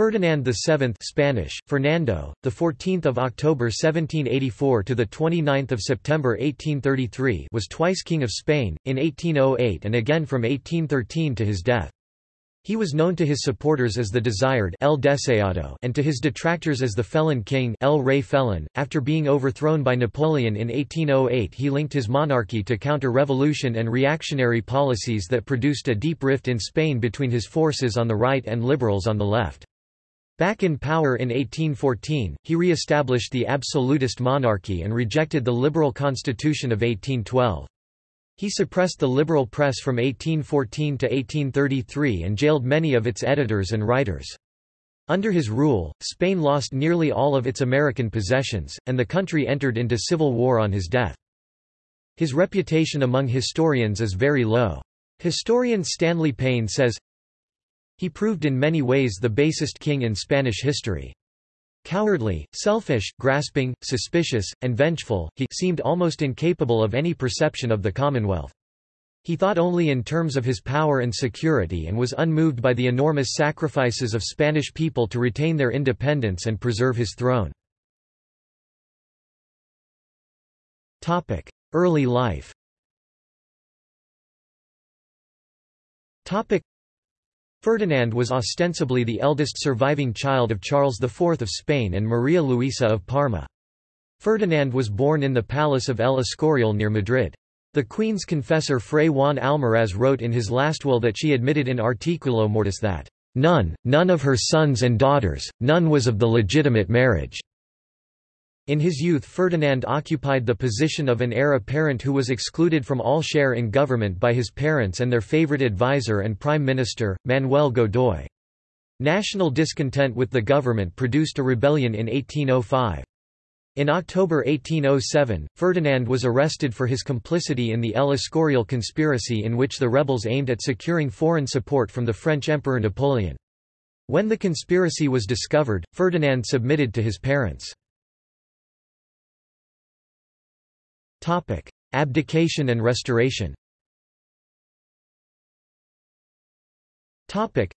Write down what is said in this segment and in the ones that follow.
Ferdinand VII Spanish, Fernando, the 14th of October 1784 to the 29th of September 1833 was twice king of Spain, in 1808 and again from 1813 to his death. He was known to his supporters as the Desired El Deseado and to his detractors as the Felon King El Rey Felon. .After being overthrown by Napoleon in 1808 he linked his monarchy to counter-revolution and reactionary policies that produced a deep rift in Spain between his forces on the right and liberals on the left. Back in power in 1814, he re-established the absolutist monarchy and rejected the liberal constitution of 1812. He suppressed the liberal press from 1814 to 1833 and jailed many of its editors and writers. Under his rule, Spain lost nearly all of its American possessions, and the country entered into civil war on his death. His reputation among historians is very low. Historian Stanley Payne says, he proved in many ways the basest king in Spanish history. Cowardly, selfish, grasping, suspicious, and vengeful, he seemed almost incapable of any perception of the Commonwealth. He thought only in terms of his power and security and was unmoved by the enormous sacrifices of Spanish people to retain their independence and preserve his throne. Early life Ferdinand was ostensibly the eldest surviving child of Charles IV of Spain and Maria Luisa of Parma. Ferdinand was born in the palace of El Escorial near Madrid. The queen's confessor Fray Juan Almaraz wrote in his last will that she admitted in Articulo Mortis that, "...none, none of her sons and daughters, none was of the legitimate marriage." In his youth Ferdinand occupied the position of an heir apparent who was excluded from all share in government by his parents and their favorite advisor and prime minister, Manuel Godoy. National discontent with the government produced a rebellion in 1805. In October 1807, Ferdinand was arrested for his complicity in the El Escorial conspiracy in which the rebels aimed at securing foreign support from the French Emperor Napoleon. When the conspiracy was discovered, Ferdinand submitted to his parents. Topic: Abdication and restoration. Topic: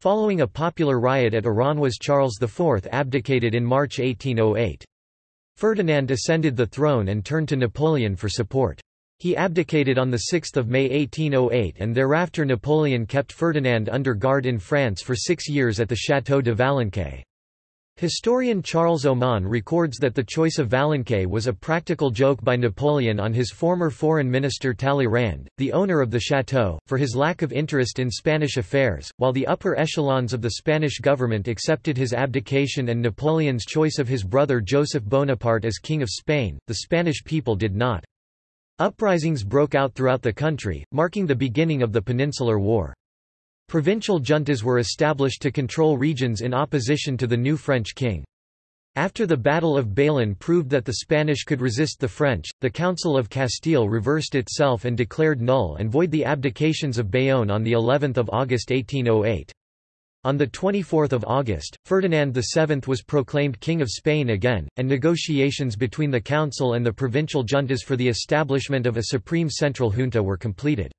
Following a popular riot at Aranjuez Charles IV abdicated in March 1808. Ferdinand ascended the throne and turned to Napoleon for support. He abdicated on 6 May 1808 and thereafter Napoleon kept Ferdinand under guard in France for six years at the Château de Valençay. Historian Charles Oman records that the choice of Valençay was a practical joke by Napoleon on his former foreign minister Talleyrand, the owner of the chateau, for his lack of interest in Spanish affairs. While the upper echelons of the Spanish government accepted his abdication and Napoleon's choice of his brother Joseph Bonaparte as King of Spain, the Spanish people did not. Uprisings broke out throughout the country, marking the beginning of the Peninsular War. Provincial juntas were established to control regions in opposition to the new French king. After the Battle of Bailén proved that the Spanish could resist the French, the Council of Castile reversed itself and declared null and void the abdications of Bayonne on of August 1808. On 24 August, Ferdinand VII was proclaimed King of Spain again, and negotiations between the Council and the provincial juntas for the establishment of a supreme central junta were completed.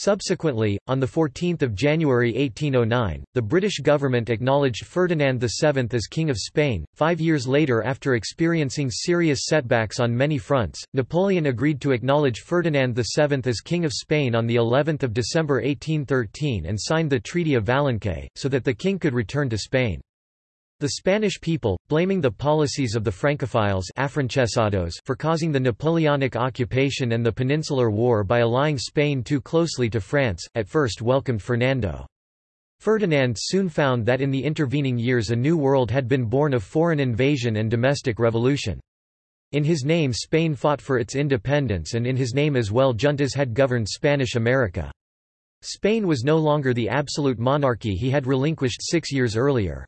Subsequently, on 14 January 1809, the British government acknowledged Ferdinand VII as King of Spain. Five years later after experiencing serious setbacks on many fronts, Napoleon agreed to acknowledge Ferdinand VII as King of Spain on of December 1813 and signed the Treaty of Valençay, so that the king could return to Spain. The Spanish people, blaming the policies of the Francophiles for causing the Napoleonic occupation and the Peninsular War by allying Spain too closely to France, at first welcomed Fernando. Ferdinand soon found that in the intervening years a new world had been born of foreign invasion and domestic revolution. In his name Spain fought for its independence and in his name as well juntas had governed Spanish America. Spain was no longer the absolute monarchy he had relinquished six years earlier.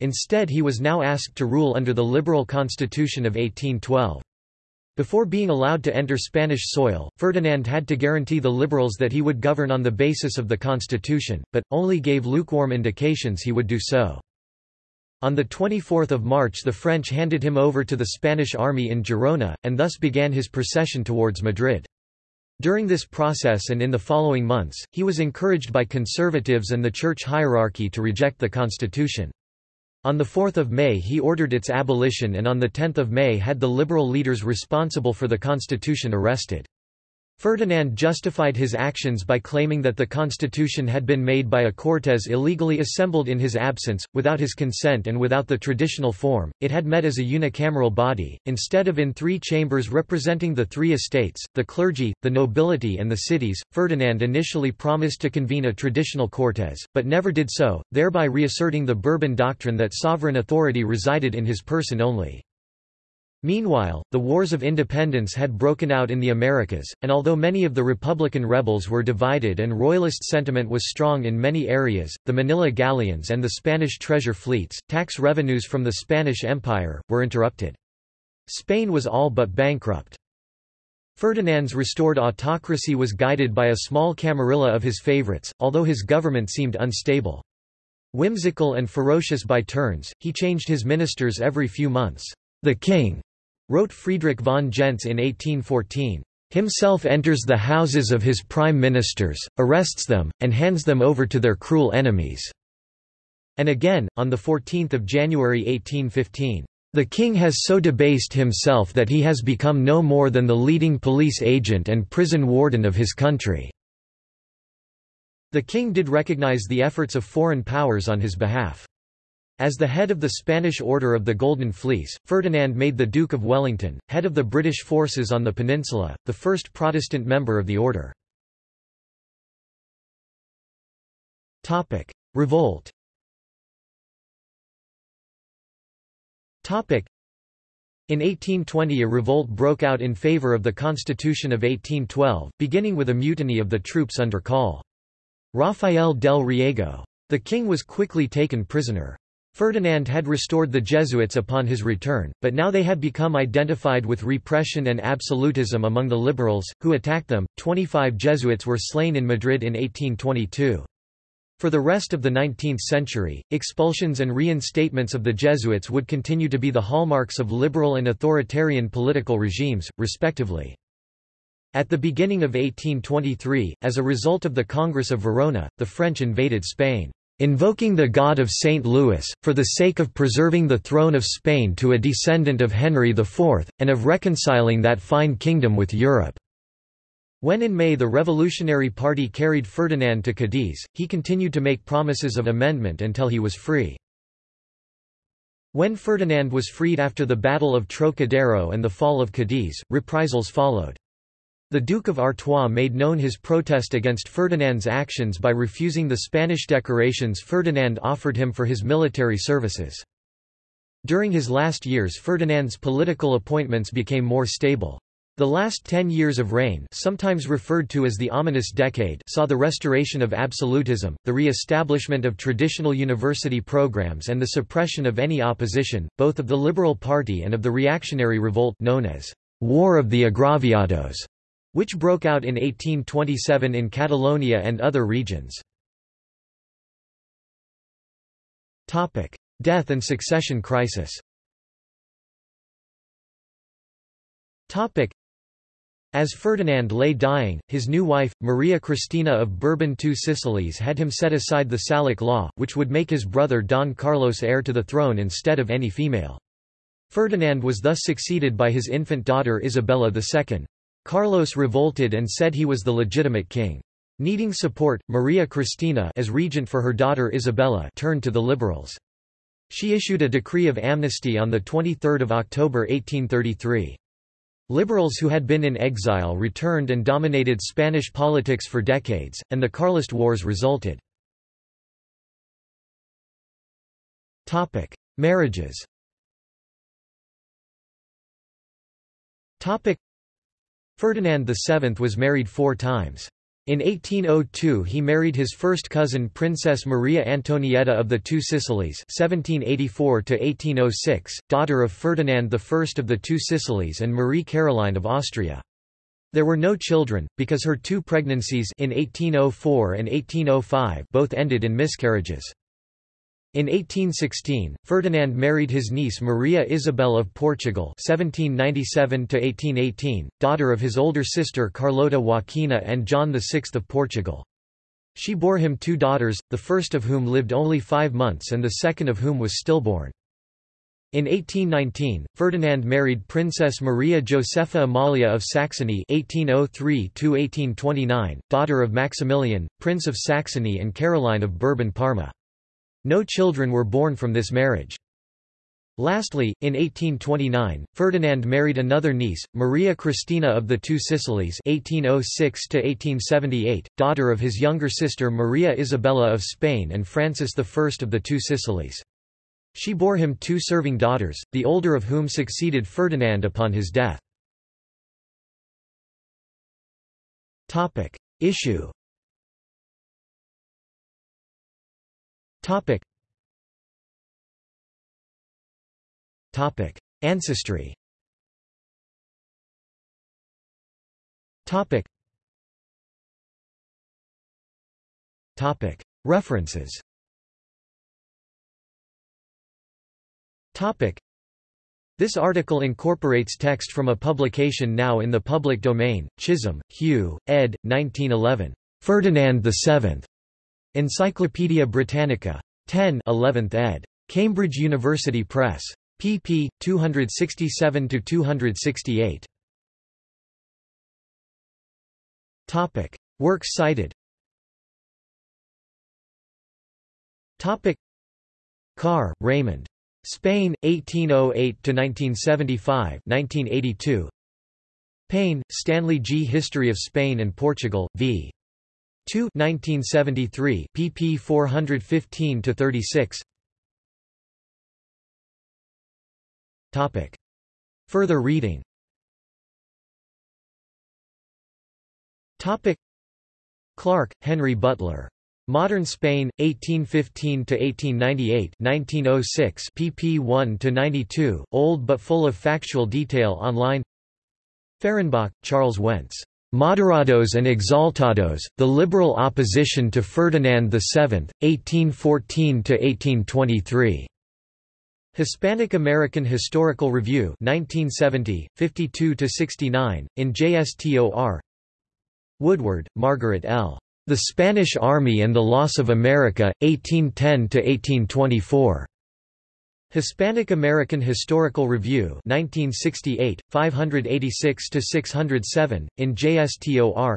Instead he was now asked to rule under the liberal constitution of 1812. Before being allowed to enter Spanish soil, Ferdinand had to guarantee the liberals that he would govern on the basis of the constitution, but, only gave lukewarm indications he would do so. On 24 March the French handed him over to the Spanish army in Girona, and thus began his procession towards Madrid. During this process and in the following months, he was encouraged by conservatives and the church hierarchy to reject the constitution. On 4 May he ordered its abolition and on 10 May had the liberal leaders responsible for the constitution arrested. Ferdinand justified his actions by claiming that the constitution had been made by a Cortes illegally assembled in his absence, without his consent and without the traditional form, it had met as a unicameral body, instead of in three chambers representing the three estates, the clergy, the nobility and the cities. Ferdinand initially promised to convene a traditional Cortes, but never did so, thereby reasserting the Bourbon doctrine that sovereign authority resided in his person only. Meanwhile, the Wars of Independence had broken out in the Americas, and although many of the Republican rebels were divided and Royalist sentiment was strong in many areas, the Manila galleons and the Spanish treasure fleets, tax revenues from the Spanish Empire, were interrupted. Spain was all but bankrupt. Ferdinand's restored autocracy was guided by a small camarilla of his favorites, although his government seemed unstable. Whimsical and ferocious by turns, he changed his ministers every few months. The king wrote Friedrich von Gentz in 1814, himself enters the houses of his prime ministers, arrests them, and hands them over to their cruel enemies." And again, on 14 January 1815, "...the king has so debased himself that he has become no more than the leading police agent and prison warden of his country." The king did recognize the efforts of foreign powers on his behalf. As the head of the Spanish Order of the Golden Fleece, Ferdinand made the Duke of Wellington, head of the British forces on the peninsula, the first Protestant member of the order. Revolt in 1820 a revolt broke out in favour of the Constitution of 1812, beginning with a mutiny of the troops under Col. Rafael del Riego. The king was quickly taken prisoner. Ferdinand had restored the Jesuits upon his return, but now they had become identified with repression and absolutism among the liberals, who attacked them. Twenty-five Jesuits were slain in Madrid in 1822. For the rest of the 19th century, expulsions and reinstatements of the Jesuits would continue to be the hallmarks of liberal and authoritarian political regimes, respectively. At the beginning of 1823, as a result of the Congress of Verona, the French invaded Spain invoking the God of St. Louis, for the sake of preserving the throne of Spain to a descendant of Henry IV, and of reconciling that fine kingdom with Europe." When in May the Revolutionary Party carried Ferdinand to Cadiz, he continued to make promises of amendment until he was free. When Ferdinand was freed after the Battle of Trocadero and the fall of Cadiz, reprisals followed. The Duke of Artois made known his protest against Ferdinand's actions by refusing the Spanish decorations Ferdinand offered him for his military services. During his last years Ferdinand's political appointments became more stable. The last ten years of reign sometimes referred to as the ominous decade saw the restoration of absolutism, the re-establishment of traditional university programs and the suppression of any opposition, both of the Liberal Party and of the reactionary revolt known as War of the Agraviados which broke out in 1827 in Catalonia and other regions. Death and succession crisis as Ferdinand lay dying, his new wife, Maria Cristina of Bourbon Two Sicilies had him set aside the Salic law, which would make his brother Don Carlos heir to the throne instead of any female. Ferdinand was thus succeeded by his infant daughter Isabella II. Carlos revolted and said he was the legitimate king. Needing support, Maria Cristina as regent for her daughter Isabella turned to the liberals. She issued a decree of amnesty on 23 October 1833. Liberals who had been in exile returned and dominated Spanish politics for decades, and the Carlist Wars resulted. Marriages Ferdinand VII was married four times. In 1802 he married his first cousin Princess Maria Antonietta of the Two Sicilies 1784 daughter of Ferdinand I of the Two Sicilies and Marie Caroline of Austria. There were no children, because her two pregnancies in 1804 and 1805 both ended in miscarriages. In 1816, Ferdinand married his niece Maria Isabel of Portugal (1797–1818), daughter of his older sister Carlota Joaquina and John VI of Portugal. She bore him two daughters, the first of whom lived only five months and the second of whom was stillborn. In 1819, Ferdinand married Princess Maria Josepha Amalia of Saxony (1803–1829), daughter of Maximilian, Prince of Saxony and Caroline of Bourbon-Parma. No children were born from this marriage. Lastly, in 1829, Ferdinand married another niece, Maria Cristina of the Two Sicilies (1806–1878), daughter of his younger sister Maria Isabella of Spain and Francis I of the Two Sicilies. She bore him two serving daughters, the older of whom succeeded Ferdinand upon his death. Topic: Issue Topic. Topic. Ancestry Topic. Topic. References Topic. This article incorporates text from a publication now in the public domain, Chisholm, Hugh, ed. 1911. Ferdinand VII. Encyclopædia Britannica. 10 11th ed. Cambridge University Press. pp. 267–268. Topic. Works cited Topic. Carr, Raymond. Spain, 1808–1975 1982. Payne, Stanley G. History of Spain and Portugal, v. 2 1973 pp 415 to 36 topic. Further reading. Topic. Clarke, Henry Butler. Modern Spain, 1815 to 1898 1906 pp 1 to 92 old but full of factual detail online. Fehrenbach, Charles Wentz. Moderados and Exaltados, the liberal opposition to Ferdinand VII, 1814–1823. Hispanic American Historical Review 1970, 52–69, in JSTOR Woodward, Margaret L. The Spanish Army and the Loss of America, 1810–1824. Hispanic American Historical Review 1968, 586–607, in JSTOR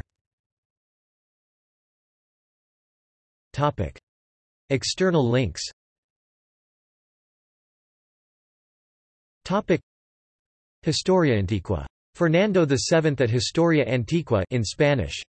External links. Historia Antigua. Fernando VII at Historia Antigua in Spanish